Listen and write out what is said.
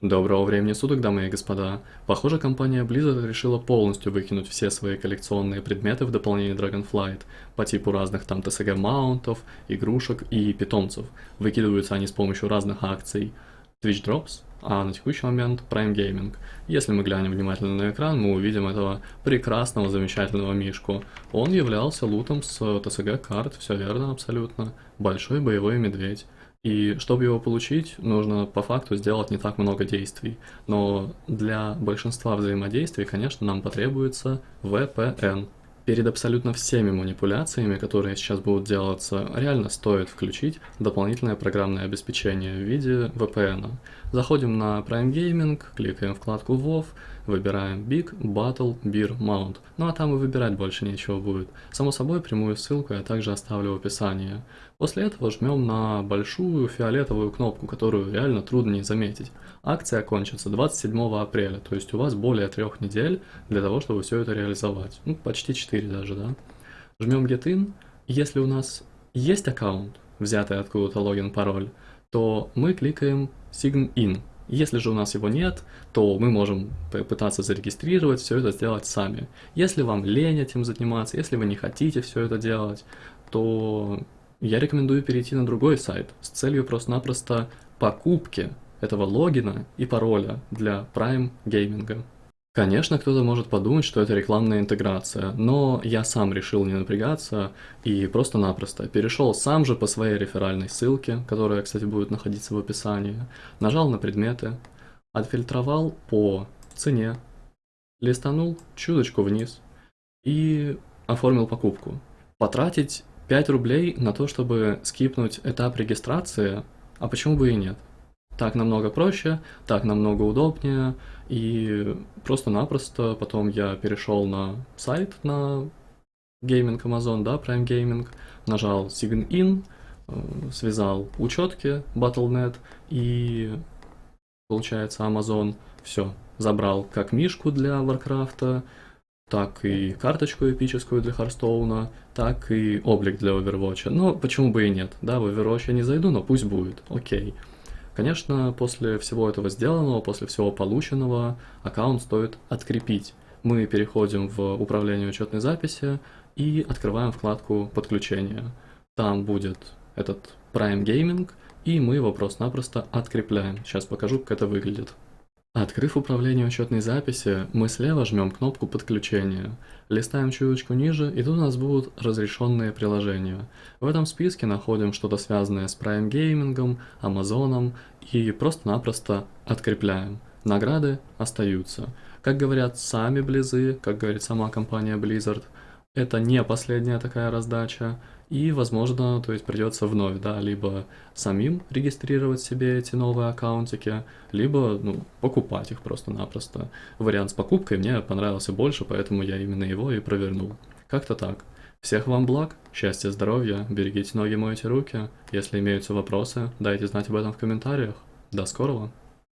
Доброго времени суток, дамы и господа. Похоже, компания Blizzard решила полностью выкинуть все свои коллекционные предметы в дополнение Dragonflight по типу разных там TCG маунтов, игрушек и питомцев. Выкидываются они с помощью разных акций Twitch Drops, а на текущий момент Prime Gaming. Если мы глянем внимательно на экран, мы увидим этого прекрасного, замечательного мишку. Он являлся лутом с TCG карт, все верно абсолютно. Большой боевой медведь. И чтобы его получить, нужно по факту сделать не так много действий. Но для большинства взаимодействий, конечно, нам потребуется VPN. Перед абсолютно всеми манипуляциями, которые сейчас будут делаться, реально стоит включить дополнительное программное обеспечение в виде VPN. Заходим на Prime Gaming, кликаем вкладку WoW, выбираем Big Battle Beer Mount. Ну а там и выбирать больше нечего будет. Само собой, прямую ссылку я также оставлю в описании. После этого жмем на большую фиолетовую кнопку, которую реально трудно не заметить. Акция кончится 27 апреля, то есть у вас более трех недель для того, чтобы все это реализовать. Ну, почти 4 даже, да. Жмем Get In. Если у нас есть аккаунт, взятый откуда-то логин, пароль, то мы кликаем Sign In. Если же у нас его нет, то мы можем попытаться зарегистрировать, все это сделать сами. Если вам лень этим заниматься, если вы не хотите все это делать, то я рекомендую перейти на другой сайт с целью просто-напросто покупки этого логина и пароля для Prime Gaming. Конечно, кто-то может подумать, что это рекламная интеграция, но я сам решил не напрягаться и просто-напросто перешел сам же по своей реферальной ссылке, которая, кстати, будет находиться в описании, нажал на предметы, отфильтровал по цене, листанул чуточку вниз и оформил покупку. Потратить 5 рублей на то, чтобы скипнуть этап регистрации, а почему бы и нет? Так намного проще, так намного удобнее, и просто-напросто потом я перешел на сайт на Gaming Amazon, да, Prime Gaming, нажал Sign In, э, связал учетки Battle.net и получается Amazon все забрал как мишку для Warcraft, так и карточку эпическую для Харстоуна, так и облик для Overwatch. Но почему бы и нет, да, в Overwatch я не зайду, но пусть будет, окей. Конечно, после всего этого сделанного, после всего полученного, аккаунт стоит открепить. Мы переходим в управление учетной записи и открываем вкладку подключения. Там будет этот Prime Gaming, и мы его просто-напросто открепляем. Сейчас покажу, как это выглядит. Открыв управление учетной записи, мы слева жмем кнопку подключения, листаем чуточку ниже, и тут у нас будут разрешенные приложения. В этом списке находим что-то связанное с Prime Gaming, Amazon и просто-напросто открепляем. Награды остаются. Как говорят сами Близы, как говорит сама компания Blizzard, это не последняя такая раздача, и, возможно, то есть придется вновь, да, либо самим регистрировать себе эти новые аккаунтики, либо, ну, покупать их просто-напросто. Вариант с покупкой мне понравился больше, поэтому я именно его и провернул. Как-то так. Всех вам благ, счастья, здоровья, берегите ноги, мойте руки. Если имеются вопросы, дайте знать об этом в комментариях. До скорого!